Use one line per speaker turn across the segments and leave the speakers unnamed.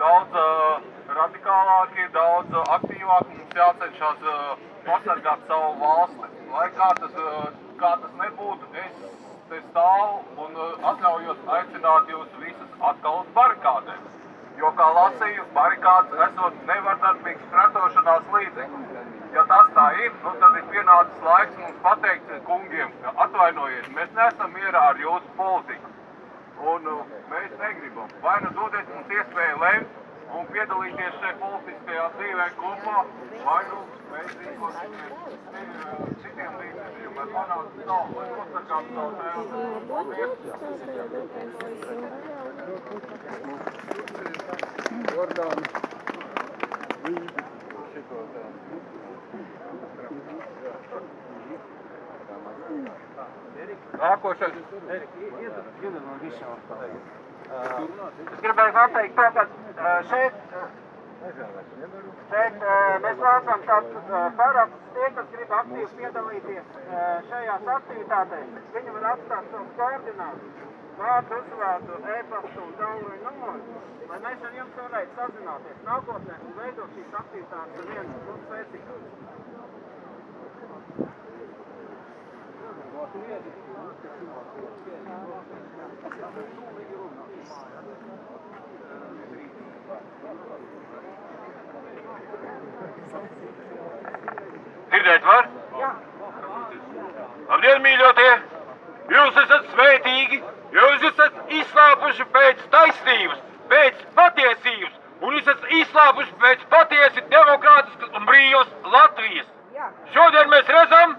daudz uh, radikālāki, daudz uh, aktīvāki. Mums jācenšas uh, pasargāt savu valsti. Lai kā tas, uh, kā tas nebūtu, es te stāvu un uh, atļaujos aicināt jūs visus atkal uz barikādēm. Jo, kā lasīju, barikādas esot nevardarbīgs pretošanās līdzeklis. Ja tas tā ir, nu, tad ir pienācis laiks mums pateikt kungiem, ka atvainojiet, mēs neesam mierā ar jūsu politiku. Un uh, mēs negribam. Vai nu dodiet mums iespēju lemt un piedalīties šajā politiskajā dzīvē kopā, vai nu mēs rīkosimies citiem līdzekļiem, lai panāktu savu, lai nosargātu savu. Paldies!
Jordāna. Līdzi šito tā.
Nākošais.
Es gribēju pateikt to, ka šeit, šeit mēs vācam tādus uh, parakstus tie, kas grib aktīvi piedalīties šajās aktivitātēs. Viņi var atstāt savus koordinātus, vārdu, uzvārdu, e-pastu un tālruņa numuru, lai mēs ar jums varētu sazināties nākotnē un veidot šīs aktivitātes ar vienu un spēcīgāku.
Dzirdēt var? Jā. Labdien, mīļotie! Jūs esat svētīgi, jūs esat izslāpuši pēc taisnības, pēc patiesības, un jūs esat izslāpuši pēc patiesi demokrātiskas un brīvas Latvijas. Šodien mēs redzam,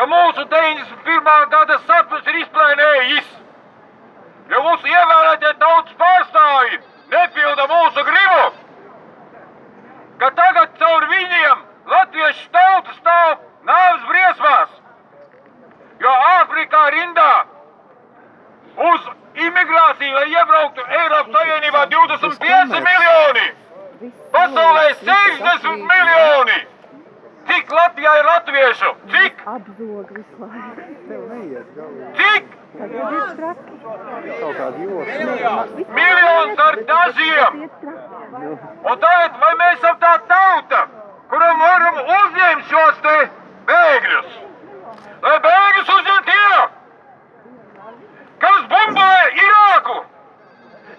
ka mūsu 91. gada sapnis ir izplēnējis. Jo mūsu ievēlētie tautas pārstāvji nepilda mūsu gribu, ka tagad caur viņiem latviešu tauta stāv nāves briesmās. Jo Āfrikā rindā uz imigrāciju, lai iebrauktu Eiropas Savienībā 25 miljoni, pasaulē 60 miljoni. Cik Latvijā ir latviešu? Cik?
Apzog visu laiku.
Tev neiet galvā.
Tagad ir traki.
Kaut kādi joki.
Miljons ar dažiem!
Traki.
Un tagad, vai mēs esam tā tauta, kuram varam uzņemt šos te bēgļus? Lai bēgļus uzņem tie, kas bumbāja Irāku,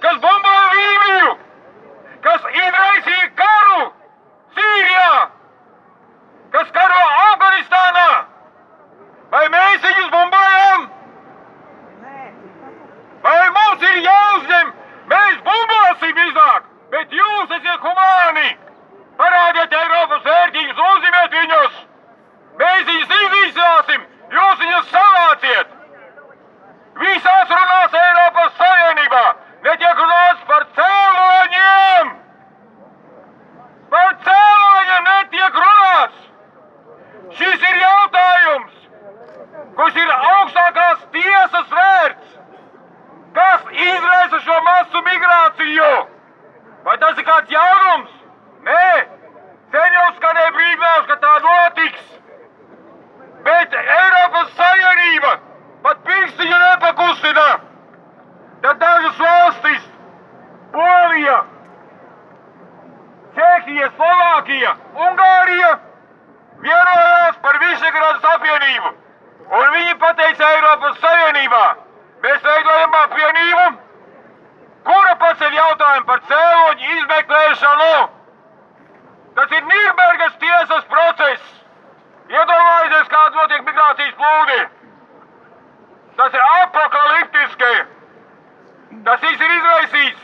kas bumbāja Lībiju, kas izraisīja karu Sīrijā, kas karo Afganistānā. Vai mēs viņus bumbājam? Vai mums ir jāuzņem? Mēs bumbāsim iznāk, bet jūs esat humāni. Parādiet Eiropas vērtības, uzņemiet viņus. Mēs viņus iznīcināsim, jūs viņus savāciet. Visās runās Eiropas Savienībā netiek runāts par cēloņiem. Par cēloņiem netiek runāts. Šis ir jautājums, kurš ir augstākās tiesas vērts. Kas izraisa šo masu migrāciju? Vai tas ir kāds jaunums? Nē, skanēja brīdinājums, ka tā notiks. Bet Eiropas Savienība pat pirkstiņu nepakustina. Tad dažas valstis, Polija, Čehija, Slovākija, Ungārija vienojās par Visegrādas apvienību. Un viņi pateica Eiropas Savienībā, mēs veidojam apvienību, kura paceļ jautājumu par cēloņu izmeklēšanu. Tas ir Nīrbergas tiesas process. Iedomājieties, kāds notiek migrācijas plūdi. Tas ir apakaliptiski. Tas viss ir izraisīts,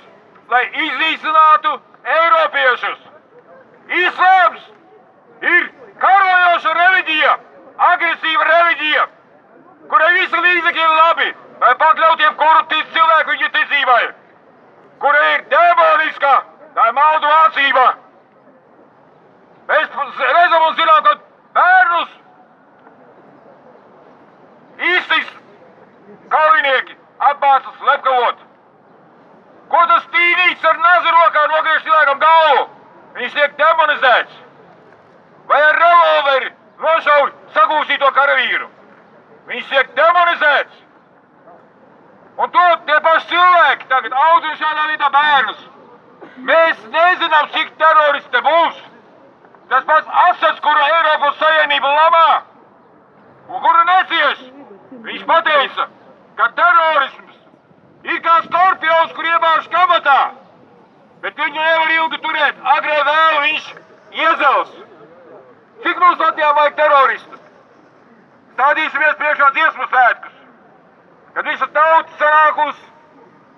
lai iznīcinātu Eiropiešus. Islāms ir karojoša reliģija, agresīva reliģija, kurai visi līdzekļi ir labi, lai pakļautiem kuru tic cilvēku viņa ticībai, kura ir demoniska, tā ir maldu mācība. Un zinām, ka bērnus īstis kaujinieki apmāca slepkavot. Ko tas tīnīts ar nazi rokā nogriež cilvēkam galvu? Viņš tiek demonizēts. Vai ar revolveri nošauj sagūstīto karavīru? Viņš tiek demonizēts. Un to tie paši cilvēki tagad audzina šādā veidā bērnus. Mēs nezinām, cik teroristi būs. Tas pats Asats, kuru Eiropas Savienība labā un kuru necieš, viņš pateica, ka terorisms ir kā skorpions, kur iebāž kabatā, bet viņu nevar ilgi turēt. Agrē vēl viņš iezels. Cik mums Latvijā vajag teroristus? Stādīsimies priekšā dziesmu svētkus, kad visa tauta sanākus,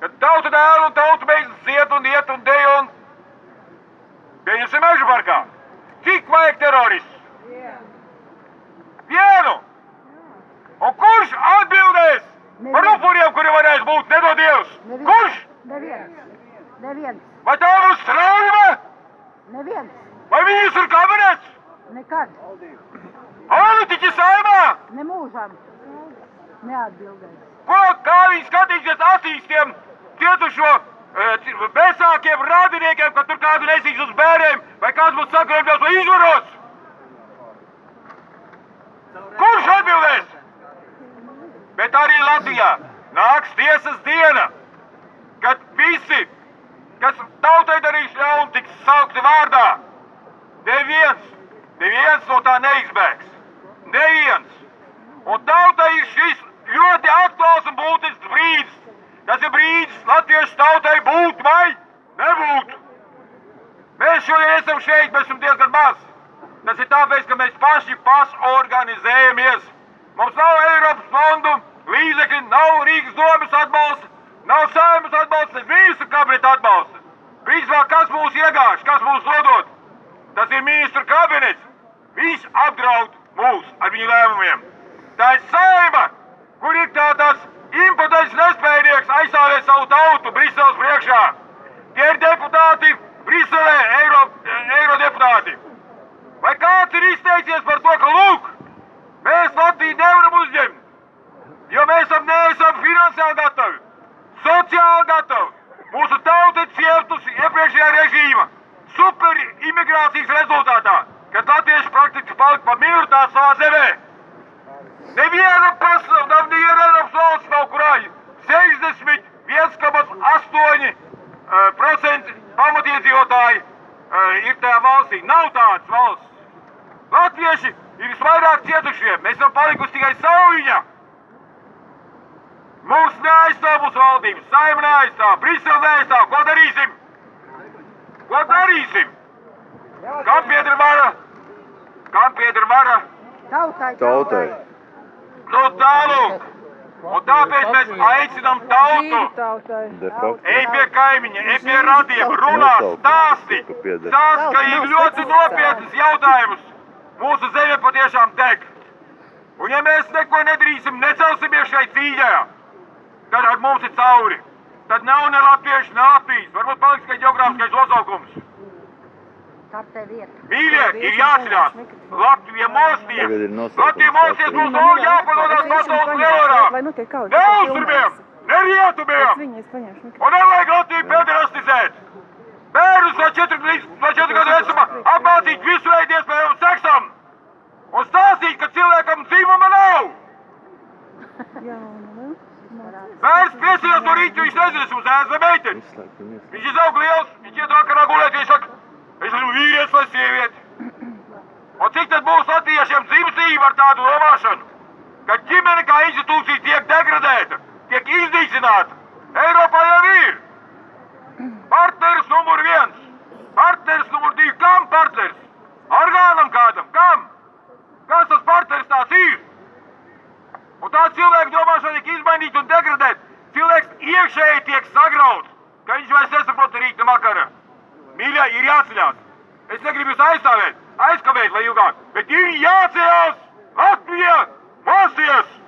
kad tauta dēl un tauta beidzas ziet un iet un dejo un pieņemsim mežu parkā. Cik vajag teroristus? Vienu! Un kurš atbildēs par upuriem, kuri varēs būt nedod Dievs? Kurš?
Neviens. Neviens.
Vai tā būs straujuma?
Neviens.
Vai ministru kabinets?
Nekad.
Politiķi saimā?
Nemūžam. Neatbildēs.
Ko, kā viņi skatīsies acīs tiem cietušo bezsākiem radiniekiem, kad tur kādu nesīs uz bēriem, vai kāds būs sagrēbļos vai izvaros? Kurš atbildēs? Bet arī Latvijā nāks tiesas diena, kad visi, kas tautai darīs ļaunu, tiks saukti vārdā. Neviens, neviens no tā neizbēgs. Neviens. Un tautai ir šis ļoti aktuāls un būtisks brīdis. Tas ir brīdis latviešu tautai būt vai nebūt. Mēs šodien esam šeit, mēs esam diezgan maz. Tas ir tāpēc, ka mēs paši pašorganizējamies. Mums nav Eiropas fondu līdzekļi, nav Rīgas domas atbalsta, nav saimas atbalsta, ne ministru kabineta atbalsta. Principā, kas mūs iegāž, kas mūs nodod? Tas ir ministru kabinets. Viņš apdraud mūs ar viņu lēmumiem. Tā ir saima, kur ir tā tas impotents nespējnieks aizstāvēt savu tautu Briseles priekšā. Tie ir deputāti Briselē, eiro, eirodeputāti. Vai kāds ir izteicies par to, ka lūk, mēs Latviju nevaram uzņemt, jo mēs esam neesam finansiāli gatavi, sociāli gatavi. Mūsu tauta ir cietusi iepriekšējā režīma super imigrācijas rezultātā, kad latvieši praktiski palika par minoritāti savā zemē. Neviena pasaule, nav neviena Eiropas valsts nav kurā 61,8% pamatiedzīvotāji ir tajā valstī. Nav tādas valsts. Latvieši ir visvairāk cietušie. Mēs esam palikusi tikai sauļiņa. Mūs neaizstāv mūsu valdības, saima neaizstāv, Brisele neaizstāv. Ko darīsim? Ko darīsim? Kam pieder vara? Kam pieder vara?
Tautai.
Tautai.
Nu tālāk. Un tāpēc mēs aicinām tautu. Ej pie kaimiņa, ej pie radiem, runā, stāsti. Stāsti, ka ir ļoti nopietnas jautājumus. Mūsu zeme patiešām deg. Un ja mēs neko nedarīsim, necelsimies šai cīņā, tad ar mums ir cauri. Tad nav ne latviešu, ne Latvijas. Varbūt paliks tikai geogrāfiskais nosaukums.
Kartē vieta.
Mīļie, ir jāatcerās. Latvija mosties.
Tagad ir nosaukums
Latvija mosties
Latvija.
mūsu nav jāpadodās pasaules lielvarā.
Vai nu tiek kaut
Ne austrumiem, ne rietumiem.
Viņa es paņemšu mikrofonu.
Un nevajag Latviju pederastizēt! Bērnus no 4 līdz no 4 gadu vecuma apmācīt visu veidu iespējamu seksam! Un stāstīt, ka cilvēkam dzīvuma nav!
Jā, nu,
Bērns piesījās no rīta, viņš nezina, es mums ēza meiteni.
Izslēgt un izslēgt.
Viņš izaug liels, viņš iet vakarā gulēt, viņš saka, es esmu vīrietis vai sieviete. Un cik tad būs latviešiem dzimstība ar tādu domāšanu? Ka ģimene kā institūcija tiek degradēta, tiek iznīcināta. Eiropā jau ir. Partneris numur viens, partneris numur divi. Kam partneris? Orgānam kādam, kam? Kas tas partneris tās ir? Un tā cilvēka domāšana tiek izmainīta un degradēta. Cilvēks iekšēji tiek sagrauts, ka viņš vairs nesaprot rīta vakara. Mīļā, ir jāceļās. Es negribu jūs aizstāvēt, aizkavēt vai ilgāk, bet ir jāceļās! Latvija! Mosies!